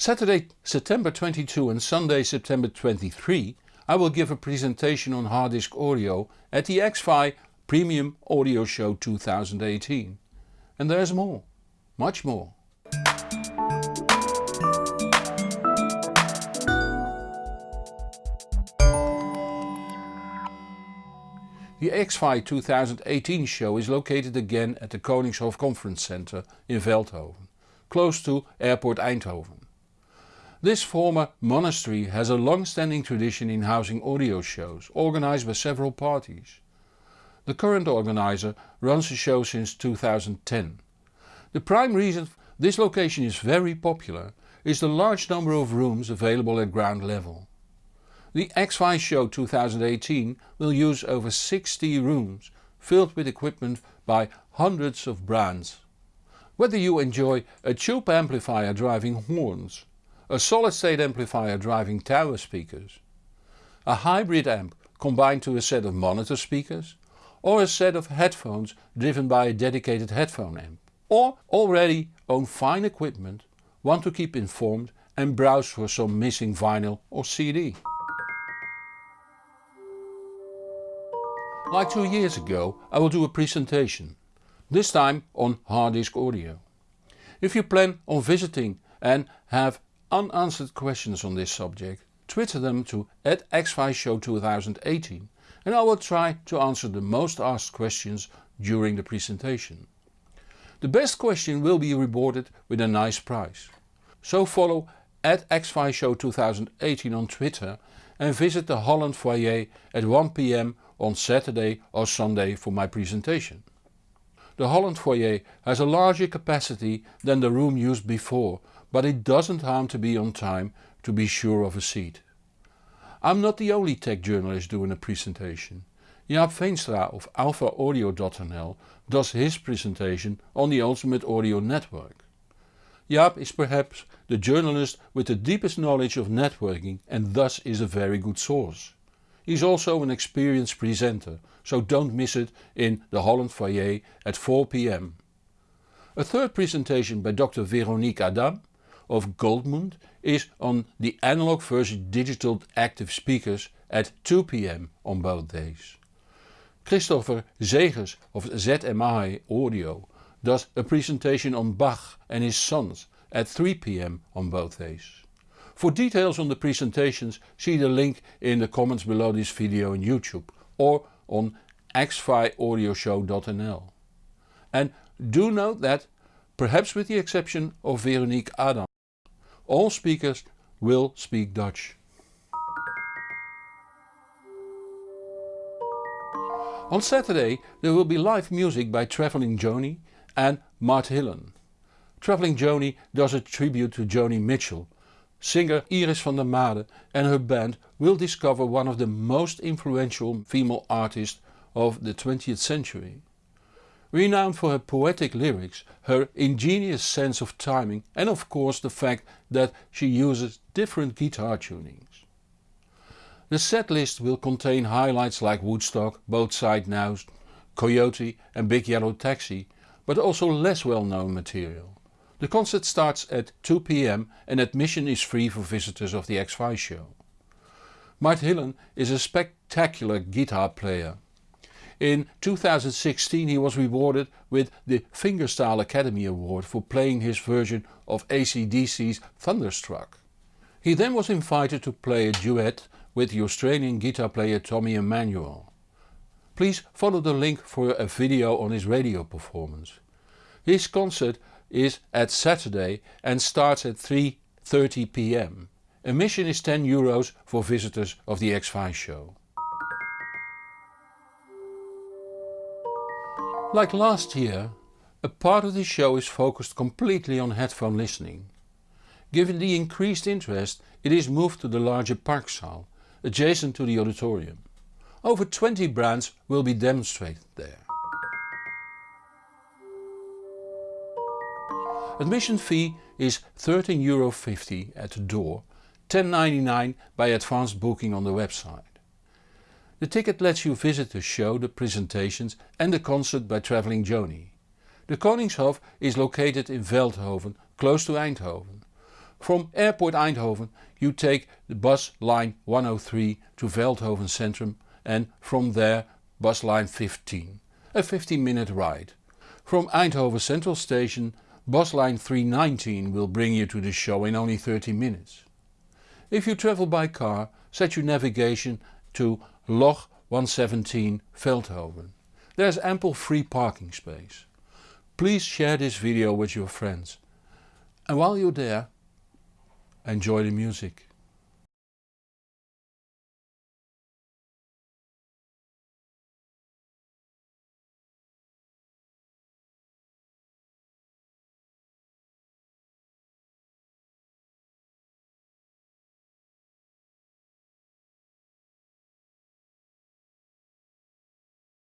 Saturday September 22 and Sunday September 23 I will give a presentation on hard disk audio at the XFi Premium Audio Show 2018. And there's more, much more. The XFi 2018 show is located again at the Koningshof Conference Center in Veldhoven, close to Airport Eindhoven. This former monastery has a long-standing tradition in housing audio shows, organized by several parties. The current organizer runs the show since 2010. The prime reason this location is very popular is the large number of rooms available at ground level. The XFi Show 2018 will use over 60 rooms filled with equipment by hundreds of brands. Whether you enjoy a tube amplifier driving horns, a solid state amplifier driving tower speakers, a hybrid amp combined to a set of monitor speakers or a set of headphones driven by a dedicated headphone amp, or already own fine equipment, want to keep informed and browse for some missing vinyl or CD. Like two years ago I will do a presentation, this time on hard disk audio. If you plan on visiting and have unanswered questions on this subject, twitter them to at XFiShow 2018 and I will try to answer the most asked questions during the presentation. The best question will be rewarded with a nice prize. So follow at XFiShow 2018 on Twitter and visit the Holland foyer at 1pm on Saturday or Sunday for my presentation. The Holland foyer has a larger capacity than the room used before but it doesn't harm to be on time to be sure of a seat. I'm not the only tech journalist doing a presentation. Jaap Veenstra of alphaaudio.nl does his presentation on the Ultimate Audio Network. Jaap is perhaps the journalist with the deepest knowledge of networking and thus is a very good source. He's also an experienced presenter, so don't miss it in the Holland foyer at 4 pm. A third presentation by Dr Veronique Adam of Goldmund is on the analog versus digital active speakers at 2 pm on both days. Christopher Zegers of ZMI Audio does a presentation on Bach and his sons at 3 pm on both days. For details on the presentations see the link in the comments below this video on YouTube or on xfiaudioshow.nl. And do note that, perhaps with the exception of Veronique Adam, all speakers will speak Dutch. On Saturday there will be live music by Travelling Joni and Mart Hillen. Travelling Joni does a tribute to Joni Mitchell Singer Iris van der Made and her band will discover one of the most influential female artists of the 20th century. Renowned for her poetic lyrics, her ingenious sense of timing and of course the fact that she uses different guitar tunings. The set list will contain highlights like Woodstock, Both Side Now, Coyote and Big Yellow Taxi, but also less well known material. The concert starts at 2 pm and admission is free for visitors of the XFi show. Mart Hillen is a spectacular guitar player. In 2016 he was rewarded with the Fingerstyle Academy Award for playing his version of ACDC's Thunderstruck. He then was invited to play a duet with the Australian guitar player Tommy Emmanuel. Please follow the link for a video on his radio performance. His concert is at Saturday and starts at 3.30 pm. Admission is 10 euros for visitors of the XFi show. Like last year, a part of the show is focused completely on headphone listening. Given the increased interest it is moved to the larger Parkzaal, adjacent to the auditorium. Over 20 brands will be demonstrated there. Admission fee is €13.50 at the door, $10.99 by advance booking on the website. The ticket lets you visit the show, the presentations and the concert by Travelling Joni. The Koningshof is located in Veldhoven, close to Eindhoven. From Airport Eindhoven you take the bus line 103 to Veldhoven Centrum and from there bus line 15, a 15 minute ride. From Eindhoven Central Station bus line 319 will bring you to the show in only 30 minutes. If you travel by car set your navigation to Locht 117 Veldhoven. There is ample free parking space. Please share this video with your friends. And while you're there, enjoy the music.